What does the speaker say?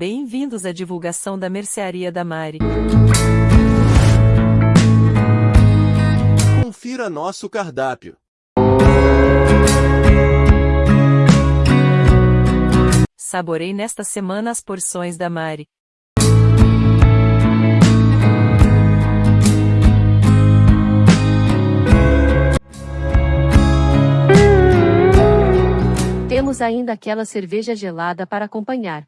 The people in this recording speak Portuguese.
Bem-vindos à divulgação da mercearia da Mari. Confira nosso cardápio. Saborei nesta semana as porções da Mari. Temos ainda aquela cerveja gelada para acompanhar.